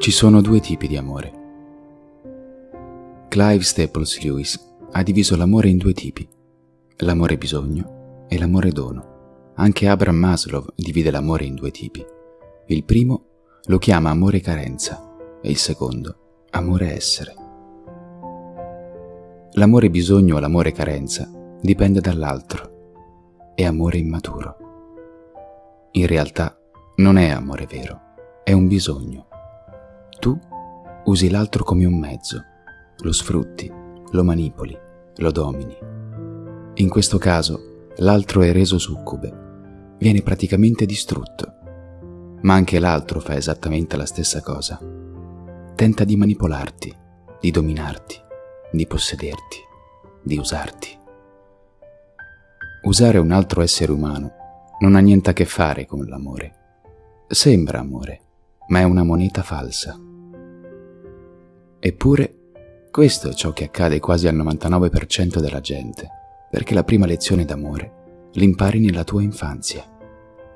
Ci sono due tipi di amore. Clive Staples Lewis ha diviso l'amore in due tipi, l'amore bisogno e l'amore dono. Anche Abraham Maslow divide l'amore in due tipi. Il primo lo chiama amore carenza e il secondo amore essere. L'amore bisogno o l'amore carenza dipende dall'altro, è amore immaturo. In realtà non è amore vero, è un bisogno tu usi l'altro come un mezzo, lo sfrutti, lo manipoli, lo domini. In questo caso l'altro è reso succube, viene praticamente distrutto, ma anche l'altro fa esattamente la stessa cosa. Tenta di manipolarti, di dominarti, di possederti, di usarti. Usare un altro essere umano non ha niente a che fare con l'amore. Sembra amore, ma è una moneta falsa. Eppure, questo è ciò che accade quasi al 99% della gente, perché la prima lezione d'amore l'impari nella tua infanzia.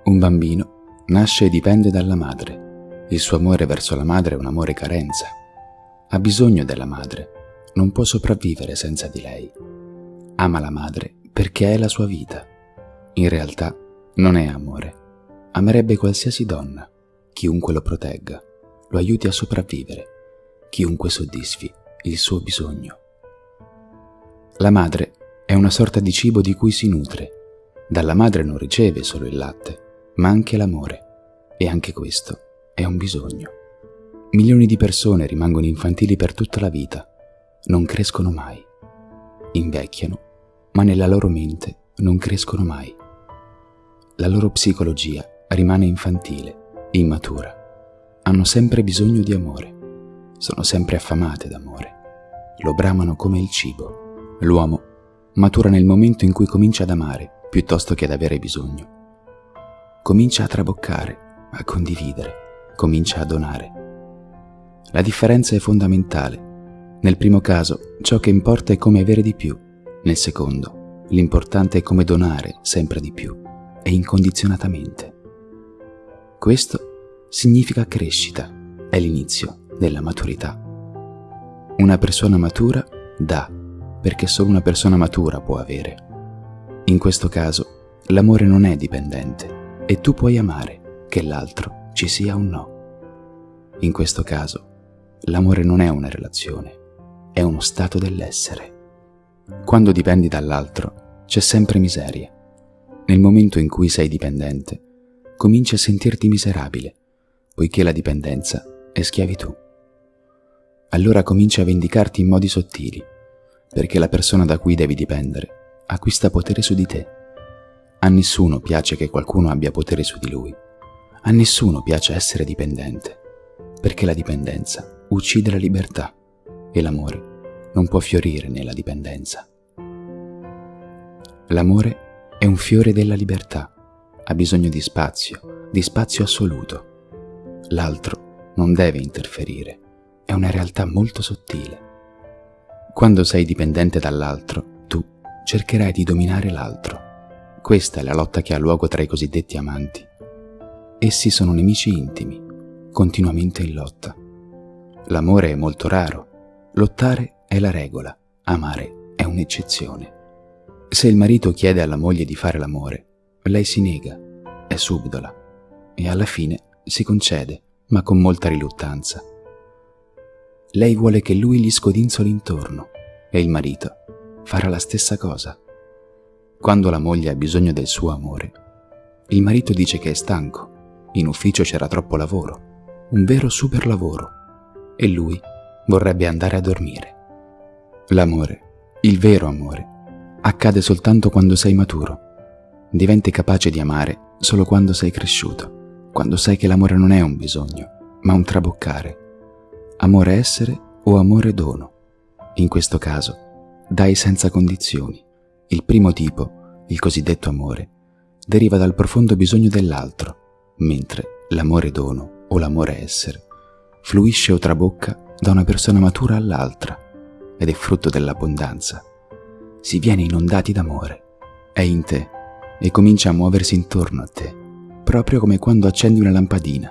Un bambino nasce e dipende dalla madre. Il suo amore verso la madre è un amore carenza. Ha bisogno della madre, non può sopravvivere senza di lei. Ama la madre perché è la sua vita. In realtà non è amore. Amerebbe qualsiasi donna, chiunque lo protegga, lo aiuti a sopravvivere chiunque soddisfi il suo bisogno. La madre è una sorta di cibo di cui si nutre. Dalla madre non riceve solo il latte, ma anche l'amore. E anche questo è un bisogno. Milioni di persone rimangono infantili per tutta la vita, non crescono mai. Invecchiano, ma nella loro mente non crescono mai. La loro psicologia rimane infantile, immatura. Hanno sempre bisogno di amore sono sempre affamate d'amore. Lo bramano come il cibo. L'uomo matura nel momento in cui comincia ad amare piuttosto che ad avere bisogno. Comincia a traboccare, a condividere, comincia a donare. La differenza è fondamentale. Nel primo caso, ciò che importa è come avere di più. Nel secondo, l'importante è come donare sempre di più e incondizionatamente. Questo significa crescita, è l'inizio della maturità. Una persona matura dà, perché solo una persona matura può avere. In questo caso, l'amore non è dipendente e tu puoi amare che l'altro ci sia un no. In questo caso, l'amore non è una relazione, è uno stato dell'essere. Quando dipendi dall'altro, c'è sempre miseria. Nel momento in cui sei dipendente, cominci a sentirti miserabile, poiché la dipendenza è schiavitù allora cominci a vendicarti in modi sottili, perché la persona da cui devi dipendere acquista potere su di te. A nessuno piace che qualcuno abbia potere su di lui. A nessuno piace essere dipendente, perché la dipendenza uccide la libertà e l'amore non può fiorire nella dipendenza. L'amore è un fiore della libertà, ha bisogno di spazio, di spazio assoluto. L'altro non deve interferire una realtà molto sottile. Quando sei dipendente dall'altro, tu cercherai di dominare l'altro. Questa è la lotta che ha luogo tra i cosiddetti amanti. Essi sono nemici intimi, continuamente in lotta. L'amore è molto raro, lottare è la regola, amare è un'eccezione. Se il marito chiede alla moglie di fare l'amore, lei si nega, è subdola e alla fine si concede, ma con molta riluttanza lei vuole che lui gli scodinzoli intorno e il marito farà la stessa cosa. Quando la moglie ha bisogno del suo amore, il marito dice che è stanco, in ufficio c'era troppo lavoro, un vero super lavoro, e lui vorrebbe andare a dormire. L'amore, il vero amore, accade soltanto quando sei maturo. Diventi capace di amare solo quando sei cresciuto, quando sai che l'amore non è un bisogno, ma un traboccare amore essere o amore dono. In questo caso, dai senza condizioni. Il primo tipo, il cosiddetto amore, deriva dal profondo bisogno dell'altro, mentre l'amore dono o l'amore essere fluisce o trabocca da una persona matura all'altra ed è frutto dell'abbondanza. Si viene inondati d'amore, è in te e comincia a muoversi intorno a te, proprio come quando accendi una lampadina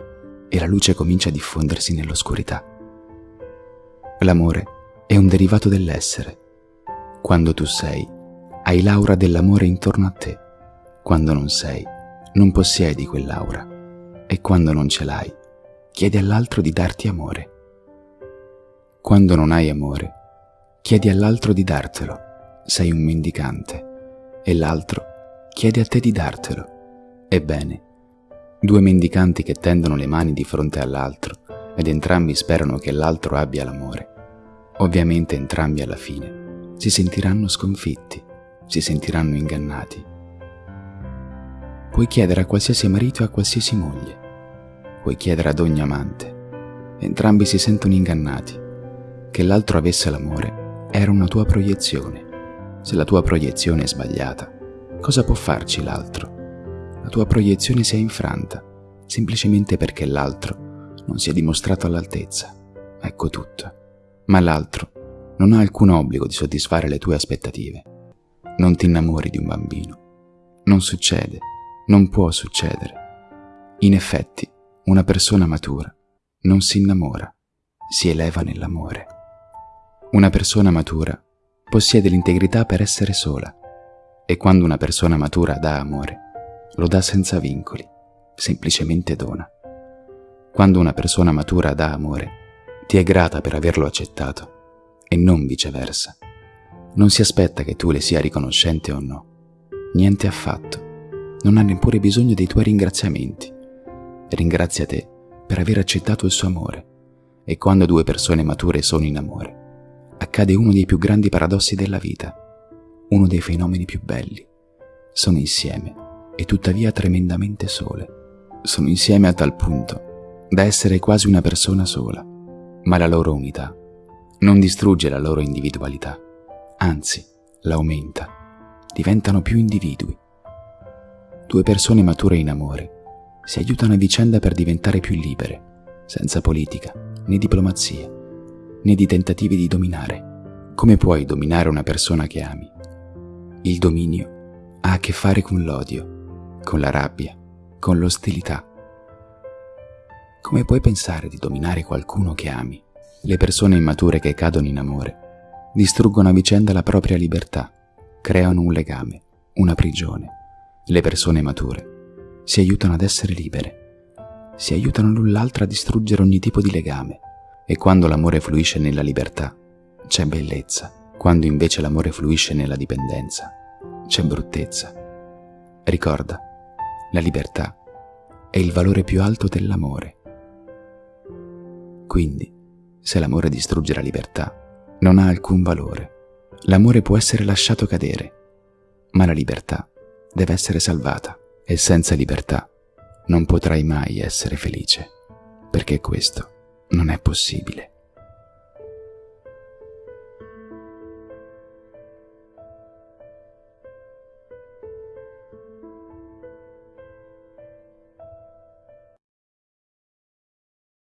e la luce comincia a diffondersi nell'oscurità. L'amore è un derivato dell'essere. Quando tu sei, hai l'aura dell'amore intorno a te. Quando non sei, non possiedi quell'aura. E quando non ce l'hai, chiedi all'altro di darti amore. Quando non hai amore, chiedi all'altro di dartelo. Sei un mendicante. E l'altro chiede a te di dartelo. Ebbene, due mendicanti che tendono le mani di fronte all'altro ed entrambi sperano che l'altro abbia l'amore. Ovviamente entrambi alla fine si sentiranno sconfitti, si sentiranno ingannati. Puoi chiedere a qualsiasi marito e a qualsiasi moglie, puoi chiedere ad ogni amante, entrambi si sentono ingannati. Che l'altro avesse l'amore era una tua proiezione. Se la tua proiezione è sbagliata, cosa può farci l'altro? la tua proiezione si è infranta, semplicemente perché l'altro non si è dimostrato all'altezza. Ecco tutto. Ma l'altro non ha alcun obbligo di soddisfare le tue aspettative. Non ti innamori di un bambino. Non succede, non può succedere. In effetti, una persona matura non si innamora, si eleva nell'amore. Una persona matura possiede l'integrità per essere sola e quando una persona matura dà amore, lo dà senza vincoli, semplicemente dona. Quando una persona matura dà amore, ti è grata per averlo accettato e non viceversa. Non si aspetta che tu le sia riconoscente o no. Niente affatto. Non ha neppure bisogno dei tuoi ringraziamenti. Ringrazia te per aver accettato il suo amore. E quando due persone mature sono in amore, accade uno dei più grandi paradossi della vita, uno dei fenomeni più belli. Sono insieme e tuttavia tremendamente sole. Sono insieme a tal punto da essere quasi una persona sola, ma la loro unità non distrugge la loro individualità, anzi la aumenta, diventano più individui. Due persone mature in amore si aiutano a vicenda per diventare più libere, senza politica, né diplomazia, né di tentativi di dominare. Come puoi dominare una persona che ami? Il dominio ha a che fare con l'odio con la rabbia, con l'ostilità. Come puoi pensare di dominare qualcuno che ami? Le persone immature che cadono in amore distruggono a vicenda la propria libertà, creano un legame, una prigione. Le persone mature si aiutano ad essere libere, si aiutano l'un l'altra a distruggere ogni tipo di legame e quando l'amore fluisce nella libertà c'è bellezza, quando invece l'amore fluisce nella dipendenza c'è bruttezza. Ricorda, la libertà è il valore più alto dell'amore. Quindi, se l'amore distrugge la libertà, non ha alcun valore. L'amore può essere lasciato cadere, ma la libertà deve essere salvata e senza libertà non potrai mai essere felice, perché questo non è possibile.